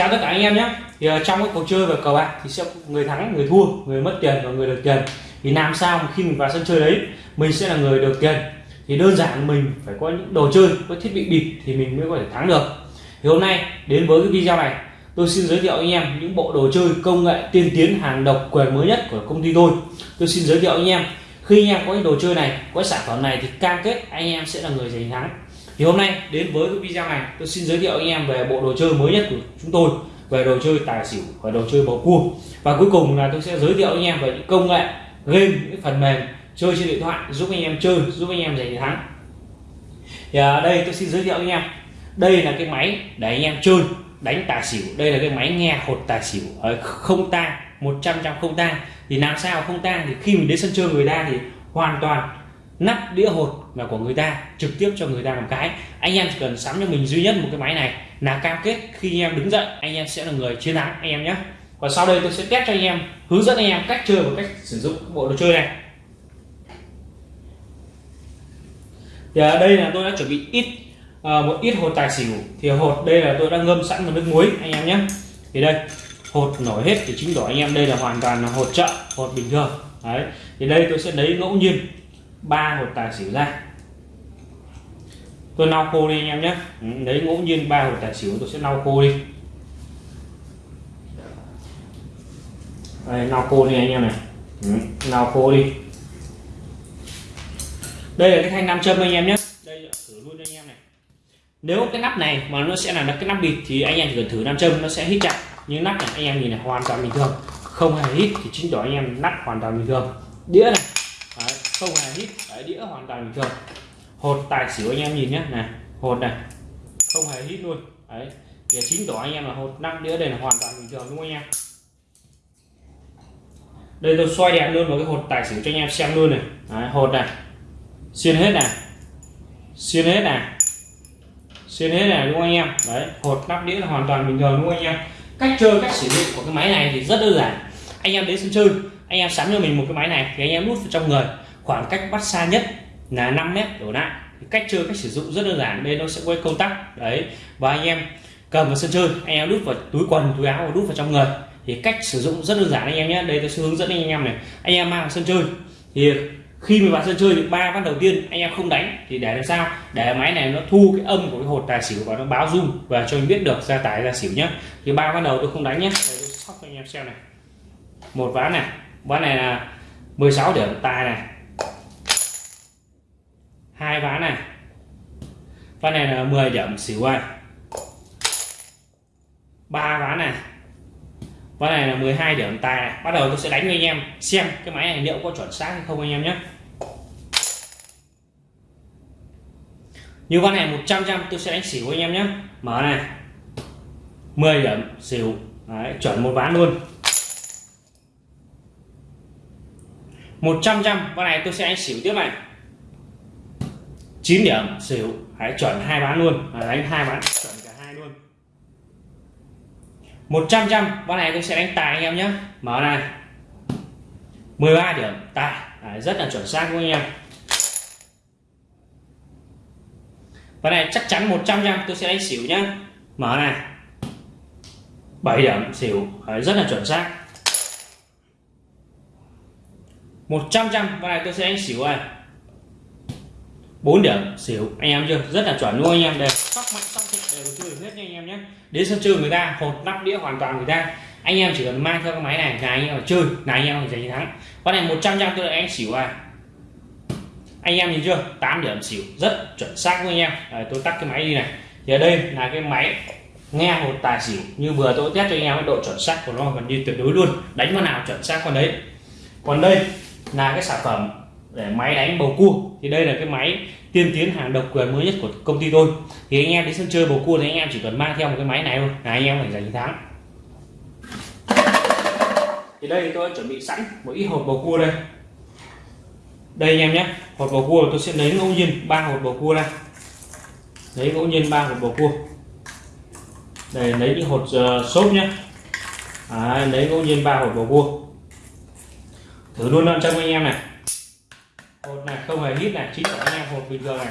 chào tất cả anh em nhé. Thì uh, trong cái cuộc chơi và cờ bạc thì sẽ người thắng người thua người mất tiền và người được tiền. Thì làm sao mà khi mình vào sân chơi đấy mình sẽ là người được tiền? Thì đơn giản mình phải có những đồ chơi có thiết bị bịp thì mình mới có thể thắng được. Thì hôm nay đến với cái video này tôi xin giới thiệu anh em những bộ đồ chơi công nghệ tiên tiến hàng độc quyền mới nhất của công ty tôi. Tôi xin giới thiệu anh em. Khi anh em có cái đồ chơi này có sản phẩm này thì cam kết anh em sẽ là người giành thắng thì hôm nay đến với cái video này, tôi xin giới thiệu anh em về bộ đồ chơi mới nhất của chúng tôi, về đồ chơi tài xỉu và đồ chơi bầu cua. Và cuối cùng là tôi sẽ giới thiệu anh em về những công nghệ, game, những phần mềm chơi trên điện thoại giúp anh em chơi, giúp anh em giành thắng. Thì ở đây tôi xin giới thiệu anh em. Đây là cái máy để anh em chơi, đánh tài xỉu. Đây là cái máy nghe hột tài xỉu. Không tang 100 trăm không tang. Thì làm sao không tang? Thì khi mình đến sân chơi người ta thì hoàn toàn nắp đĩa hột là của người ta trực tiếp cho người ta làm cái. Anh em chỉ cần sắm cho mình duy nhất một cái máy này là cam kết khi anh em đứng dậy anh em sẽ là người chiến thắng anh em nhé. Và sau đây tôi sẽ test cho anh em hướng dẫn anh em cách chơi và cách sử dụng bộ đồ chơi này. Thì ở đây là tôi đã chuẩn bị ít à, một ít hột tài xỉu. Thì hột đây là tôi đã ngâm sẵn vào nước muối anh em nhé. Thì đây hột nổi hết thì chính đó anh em. Đây là hoàn toàn là hột chợ hột bình thường. Đấy thì đây tôi sẽ lấy ngẫu nhiên ba hột tài xỉu ra. Tôi lau khô đi anh em nhé. Ừ, Lấy ngẫu nhiên ba hột tài xỉu tôi sẽ lau khô đi. Đây lau khô đi anh em này. Ừ, lau khô đi. Đây là cái thanh nam châm anh em nhé. Đây thử luôn cho anh em này. Nếu cái nắp này mà nó sẽ là cái nắp bịt thì anh em chỉ cần thử nam châm nó sẽ hít chặt. Nhưng nắp này anh em nhìn này hoàn toàn bình thường. Không hề hít thì chính tỏ anh em nắp hoàn toàn bình thường. Đĩa này không hề hít Đấy, đĩa hoàn toàn bình thường. Hột tài xỉu anh em nhìn nhé này hột này. Không hề hít luôn. Đấy, thì chính tỏ anh em là hột năm đĩa đây là hoàn toàn bình thường đúng không anh em? Đây tôi xoay đèn luôn vào cái hột tài xỉu cho anh em xem luôn này. Đấy, hột này. Xuyên hết này. Xuyên hết này. Xuyên hết này đúng không anh em? Đấy hột nắp đĩa là hoàn toàn bình thường đúng không anh em? Cách chơi cách sử dụng của cái máy này thì rất đơn giản. Anh em đến sân chơi anh em sắm cho mình một cái máy này thì anh em đút vào trong người khoảng cách bắt xa nhất là 5 mét đổ lại. Cách chơi, cách sử dụng rất đơn giản đây nó sẽ quay công tắc. Đấy, và anh em cầm vào sân chơi, anh em đút vào túi quần, túi áo và đút vào trong người. Thì cách sử dụng rất đơn giản anh em nhé. Đây tôi sẽ hướng dẫn anh em này. Anh em mang vào sân chơi. Thì khi mà vào sân chơi được ba ván đầu tiên anh em không đánh thì để làm sao? Để máy này nó thu cái âm của cái hột tài xỉu và nó báo rung và cho anh biết được ra tài ra xỉu nhé. Thì ba ván đầu tôi không đánh nhé. Đây, tôi sóc cho anh em xem này. Một ván này. Ván này là 16 điểm, tài này hai ván này. Ván này là 10 điểm xỉu anh. Ba ván này. Ván này là 12 điểm tài này. bắt đầu tôi sẽ đánh với anh em xem cái máy này liệu có chuẩn xác hay không anh em nhé. Như ván này 100 trăm tôi sẽ đánh xỉu anh em nhé. Mở này. 10 điểm xỉu. Đấy, chuẩn một ván luôn. 100 trăm con này tôi sẽ đánh xỉu tiếp này. 9 điểm xỉu hãy chuẩn hai bán luôn. Đấy, đánh hai bán chuẩn cả hai luôn. 100 trăm con này tôi sẽ đánh tài anh em nhé. Mở này. 13 điểm tài. Đấy, rất là chuẩn xác của anh em. Ván này chắc chắn 100 trăm tôi sẽ đánh xỉu nhá. Mở này. 7 điểm xỉu. Đấy, rất là chuẩn xác. 100 trăm ván này tôi sẽ đánh xỉu này. 4 điểm xỉu anh em chưa? Rất là chuẩn luôn anh em. Đây. Sóc mạnh sóc thịt đều chơi hết nha anh em nhé. Đến sân chơi người ta hột nắp đĩa hoàn toàn người ta. Anh em chỉ cần mang theo cái máy này là anh em chơi là anh em giành thắng. Con này 100 trăm tôi anh xỉu à anh em nhìn chưa? 8 điểm xỉu. Rất chuẩn xác với anh em. Đấy, tôi tắt cái máy đi này. Thì ở đây là cái máy nghe một tài xỉu. Như vừa tôi test cho anh em cái độ chuẩn xác của nó gần như tuyệt đối luôn. Đánh vào nào chuẩn xác con đấy. Còn đây là cái sản phẩm để máy đánh bầu cua. Thì đây là cái máy tiên tiến hàng độc quyền mới nhất của công ty tôi. Thì anh em đến sân chơi bầu cua thì anh em chỉ cần mang theo một cái máy này thôi. Là anh em phải giành thắng. Thì đây tôi đã chuẩn bị sẵn một ít hộp bầu cua đây. Đây anh em nhé. Hộp bầu cua tôi sẽ lấy ngẫu nhiên ba hộp bầu cua ra. Lấy ngẫu nhiên ba hộp bầu cua. Để lấy những hột uh, xốp nhé. À, lấy ngẫu nhiên ba hộp bầu cua. Thử luôn cho anh em này hột này không hề hít này chính là anh em hột bình thường này.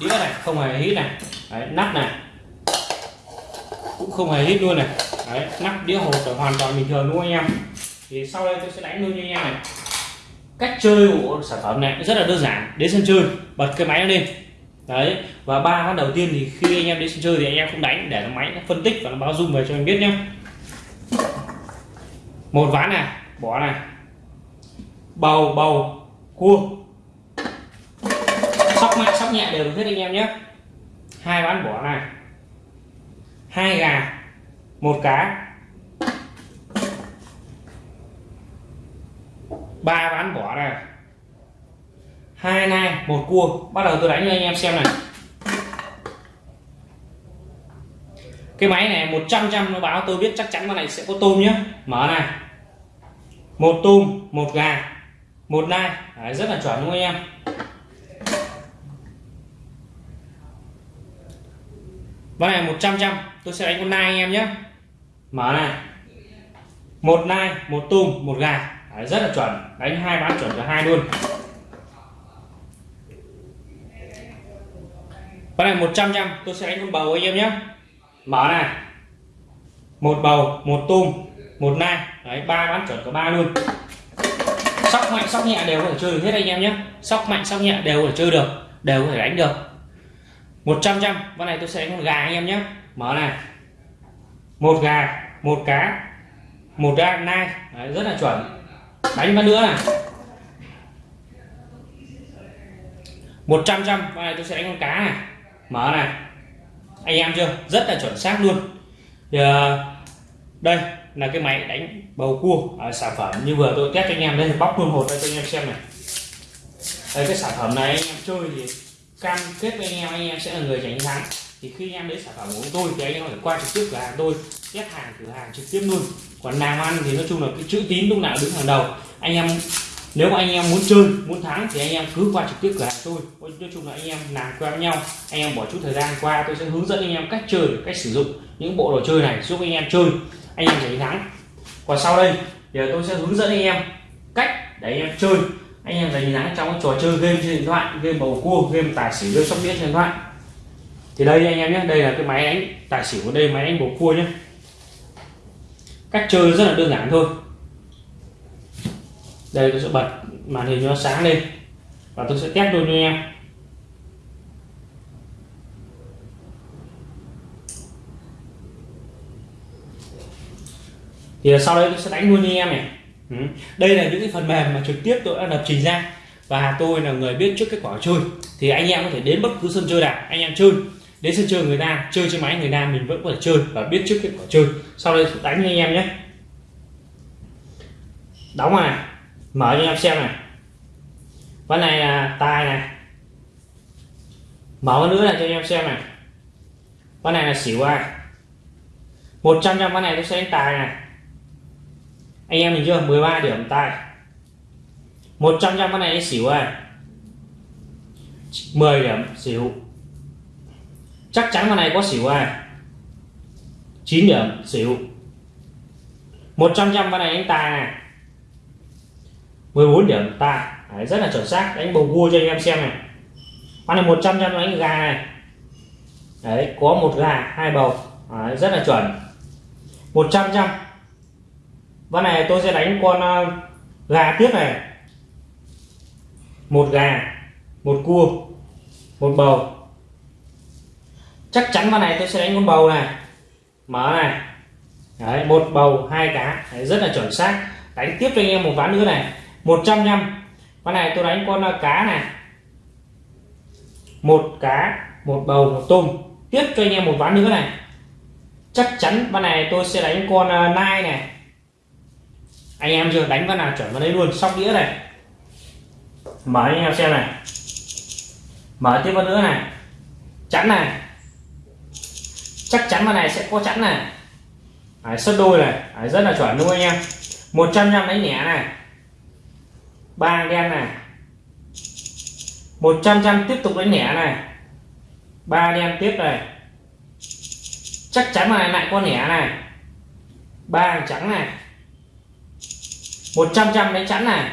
Đĩa này không hề hít này. Đấy, nắp này. Cũng không hề hít luôn này. Đấy nắp đĩa hột là hoàn toàn bình thường luôn anh em? Thì sau đây tôi sẽ đánh luôn cho anh em này. Cách chơi của sản phẩm này rất là đơn giản. Đến sân chơi bật cái máy lên. Đấy và ba phát đầu tiên thì khi anh em đến sân chơi thì anh em không đánh để nó máy nó phân tích và nó báo dung về cho anh biết nhé một ván này bỏ này. Bầu bầu cua sóc mạnh sóc nhẹ đều hết anh em nhé. Hai bán bỏ này. Hai gà. Một cá. Ba bán bỏ này. Hai nai một cua. Bắt đầu tôi đánh cho anh em xem này. Cái máy này 100 trăm nó báo tôi biết chắc chắn con này sẽ có tôm nhé. Mở này. Một tôm một gà một nai. Đấy, rất là chuẩn đúng không anh em? Con này 100 trăm tôi sẽ đánh con nai anh em nhé. Mở này. Một nai một tôm một gà. Đấy, rất là chuẩn. Đánh hai bán chuẩn cả hai luôn. Con này 100 trăm tôi sẽ đánh con bầu anh em nhé. Mở này. Một bầu một tôm một nai. Đấy ba bán chuẩn cả ba luôn. Sóc mạnh sóc nhẹ đều có thể chơi được hết anh em nhé. Sóc mạnh sóc nhẹ đều có thể chơi được đều có thể đánh được. 100 trăm con vâng này tôi sẽ đánh con gà anh em nhé. Mở này. Một gà một cá một gà nai. Đấy, rất là chuẩn. Đánh con nữa này. 100 trăm con vâng này tôi sẽ đánh con cá này. Mở này. Anh em chưa? Rất là chuẩn xác luôn. Thì uh, đây là cái máy đánh bầu cua. À, sản phẩm như vừa tôi test cho anh em. Đây bóc luôn hột đây cho anh em xem này. Đây cái sản phẩm này anh em chơi thì cam kết với anh em anh em sẽ là người giành thắng thì khi anh em lấy sản phẩm của tôi thì anh em phải qua trực tiếp cửa hàng tôi test hàng cửa hàng trực tiếp luôn còn làm ăn thì nói chung là cái chữ tín lúc nào đứng hàng đầu anh em nếu mà anh em muốn chơi muốn thắng thì anh em cứ qua trực tiếp cửa hàng tôi nói chung là anh em làm quen với nhau anh em bỏ chút thời gian qua tôi sẽ hướng dẫn anh em cách chơi cách sử dụng những bộ đồ chơi này giúp anh em chơi anh em giành thắng còn sau đây thì tôi sẽ hướng dẫn anh em cách để anh em chơi anh em đánh giá trong cái trò chơi game trên điện thoại, game bầu cua, game tài xỉu, game sóc đĩa trên điện thoại. Thì đây anh em nhé, đây là cái máy đánh tài xỉu đây, máy đánh bầu cua nhé. Cách chơi rất là đơn giản thôi. Đây tôi sẽ bật màn hình nó sáng lên và tôi sẽ test luôn cho anh em. Thì sau đây tôi sẽ đánh luôn cho anh em này ừ. đây là những cái phần mềm mà trực tiếp tôi đã lập trình ra và tôi là người biết trước kết quả chơi. Thì anh em có thể đến bất cứ sân chơi nào, anh em chơi. Đến sân chơi người ta, chơi trên máy người ta, mình vẫn có thể chơi và biết trước kết quả chơi. Sau đây đánh anh em nhé. Đóng này, mở cho anh em xem này. Ván này là tài này. Mở nữa này cho anh em xem này. Ván này là xỉu ai. Một trăm ván này tôi sẽ đánh tài này anh em nhìn chưa 13 điểm tài 100 trăm con này xỉu ai 10 điểm xỉu. Chắc chắn con này có xỉu ai 9 điểm xỉu. 100 trăm con này anh tài này. 14 điểm tài Đấy, rất là chuẩn xác. Đánh bầu cua cho anh em xem này. Con này 100 trăm đánh gà này. Đấy có một gà hai bầu. Đấy, rất là chuẩn. 100 trăm ván này tôi sẽ đánh con à, gà tiếp này. Một gà một cua một bầu. Chắc chắn ván này tôi sẽ đánh con bầu này. Mở này. Đấy một bầu hai cá. Đấy, rất là chuẩn xác. Đánh tiếp cho anh em một ván nữa này. 100 trăm con này tôi đánh con à, cá này. Một cá một bầu một tôm. Tiếp cho anh em một ván nữa này. Chắc chắn con này tôi sẽ đánh con à, nai này anh em chưa đánh con nào chuẩn vào đấy luôn sóc đĩa này. Mở anh em xem này. Mở tiếp con nữa này. Chắn này. Chắc chắn con này sẽ có chắn này. Đấy, sấp đôi này. Đấy, rất là chuẩn đúng không anh em. 100 trăm đánh nhẹ này. Ba đen này. 100 trăm tiếp tục đánh nhẹ này. Ba đen tiếp này. Chắc chắn này lại con nhẹ này. Ba trắng này. 100 trăm đánh chắn này.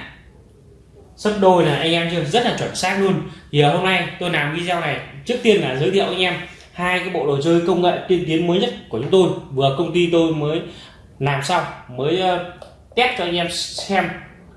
Sấp đôi là anh em chưa? Rất là chuẩn xác luôn. Thì hôm nay tôi làm video này, trước tiên là giới thiệu anh em hai cái bộ đồ chơi công nghệ tiên tiến mới nhất của chúng tôi. Vừa công ty tôi mới làm xong, mới ờ, test cho anh em xem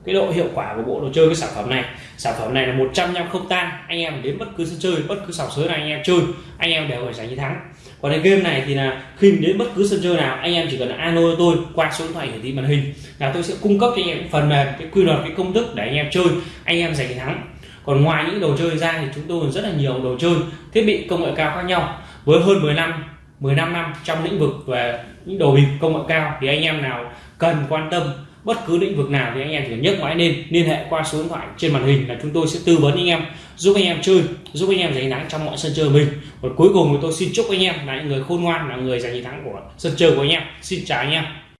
cái độ hiệu quả của bộ đồ chơi, cái sản phẩm này. Sản phẩm này là 100 trăm không tan, anh em đến bất cứ sân chơi, bất cứ sòng sới nào anh em chơi, anh em đều phải giành chiến thắng còn cái game này thì là khi đến bất cứ sân chơi nào, anh em chỉ cần alo tôi, qua số điện thoại hiển thị màn hình, là tôi sẽ cung cấp cho anh em phần mềm, cái quy luật, cái công thức để anh em chơi, anh em giành thắng. Còn ngoài những đồ chơi ra thì chúng tôi rất là nhiều đồ chơi, thiết bị công nghệ cao khác nhau. Với hơn 10 năm 15 năm trong lĩnh vực về những đồ bịp công nghệ cao thì anh em nào cần quan tâm bất cứ lĩnh vực nào thì anh em chỉ nhấc máy lên, liên hệ qua số điện thoại trên màn hình là chúng tôi sẽ tư vấn anh em, giúp anh em chơi, giúp anh em giành thắng trong mọi sân chơi mình. Và cuối cùng thì tôi xin chúc anh em là những người khôn ngoan, là người giành chiến thắng của sân chơi của anh em. Xin chào anh em.